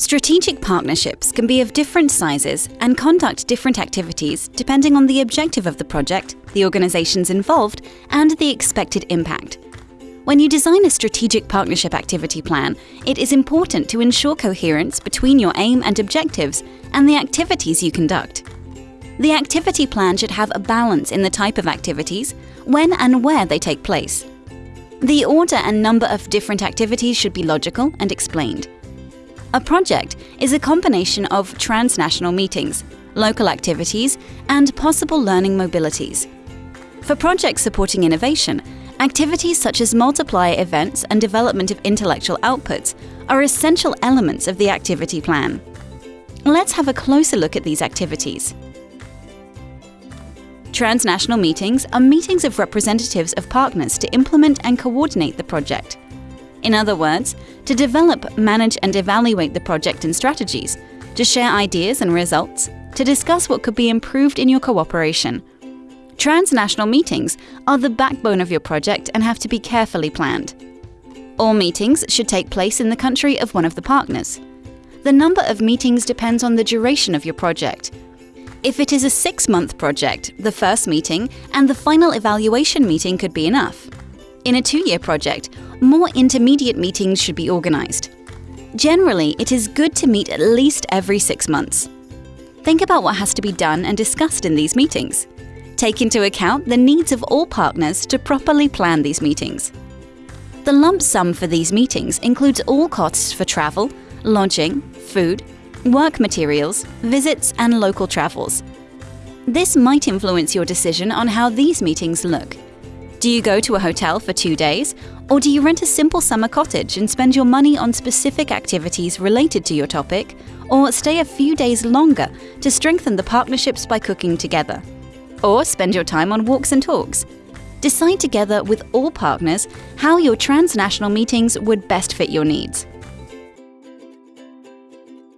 Strategic partnerships can be of different sizes and conduct different activities depending on the objective of the project, the organizations involved, and the expected impact. When you design a strategic partnership activity plan, it is important to ensure coherence between your aim and objectives and the activities you conduct. The activity plan should have a balance in the type of activities, when and where they take place. The order and number of different activities should be logical and explained. A project is a combination of transnational meetings, local activities, and possible learning mobilities. For projects supporting innovation, activities such as multiplier events and development of intellectual outputs are essential elements of the activity plan. Let's have a closer look at these activities. Transnational meetings are meetings of representatives of partners to implement and coordinate the project. In other words, to develop, manage and evaluate the project and strategies, to share ideas and results, to discuss what could be improved in your cooperation. Transnational meetings are the backbone of your project and have to be carefully planned. All meetings should take place in the country of one of the partners. The number of meetings depends on the duration of your project. If it is a six-month project, the first meeting and the final evaluation meeting could be enough. In a two-year project, more intermediate meetings should be organized. Generally, it is good to meet at least every six months. Think about what has to be done and discussed in these meetings. Take into account the needs of all partners to properly plan these meetings. The lump sum for these meetings includes all costs for travel, lodging, food, work materials, visits and local travels. This might influence your decision on how these meetings look. Do you go to a hotel for two days, or do you rent a simple summer cottage and spend your money on specific activities related to your topic, or stay a few days longer to strengthen the partnerships by cooking together? Or spend your time on walks and talks? Decide together with all partners how your transnational meetings would best fit your needs.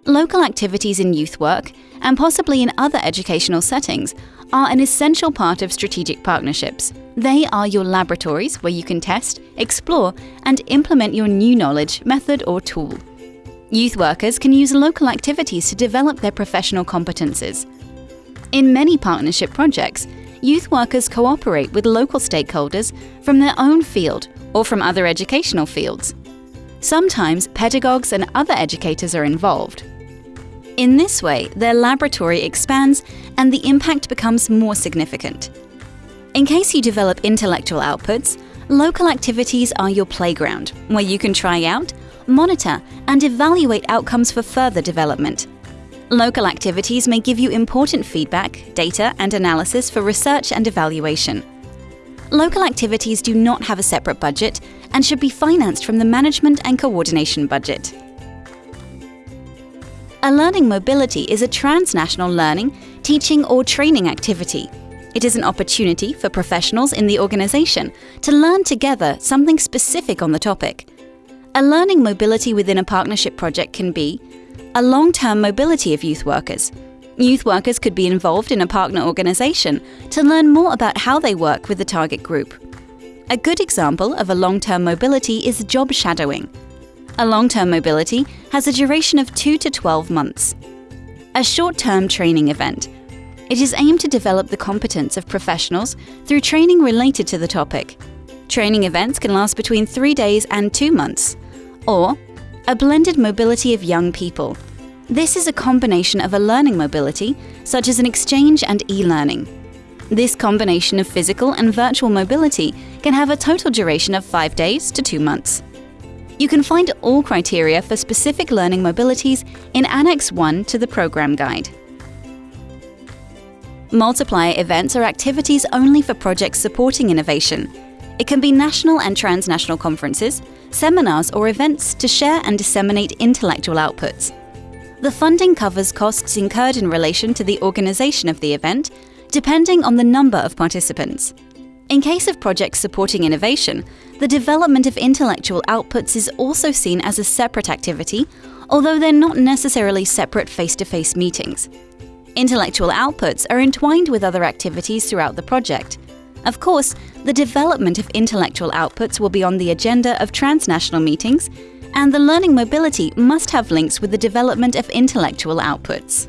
Local activities in youth work, and possibly in other educational settings, are an essential part of strategic partnerships. They are your laboratories where you can test, explore, and implement your new knowledge, method, or tool. Youth workers can use local activities to develop their professional competences. In many partnership projects, youth workers cooperate with local stakeholders from their own field or from other educational fields. Sometimes pedagogues and other educators are involved. In this way, their laboratory expands and the impact becomes more significant. In case you develop intellectual outputs, local activities are your playground, where you can try out, monitor, and evaluate outcomes for further development. Local activities may give you important feedback, data, and analysis for research and evaluation. Local activities do not have a separate budget and should be financed from the management and coordination budget. A learning mobility is a transnational learning, teaching or training activity. It is an opportunity for professionals in the organization to learn together something specific on the topic. A learning mobility within a partnership project can be a long-term mobility of youth workers. Youth workers could be involved in a partner organization to learn more about how they work with the target group. A good example of a long-term mobility is job shadowing. A long-term mobility has a duration of 2 to 12 months. A short-term training event. It is aimed to develop the competence of professionals through training related to the topic. Training events can last between 3 days and 2 months. Or a blended mobility of young people. This is a combination of a learning mobility, such as an exchange and e-learning. This combination of physical and virtual mobility can have a total duration of 5 days to 2 months. You can find all criteria for specific learning mobilities in Annex 1 to the Programme Guide. Multiplier events are activities only for projects supporting innovation. It can be national and transnational conferences, seminars or events to share and disseminate intellectual outputs. The funding covers costs incurred in relation to the organisation of the event, depending on the number of participants. In case of projects supporting innovation, the development of intellectual outputs is also seen as a separate activity, although they're not necessarily separate face-to-face -face meetings. Intellectual outputs are entwined with other activities throughout the project. Of course, the development of intellectual outputs will be on the agenda of transnational meetings, And the learning mobility must have links with the development of intellectual outputs.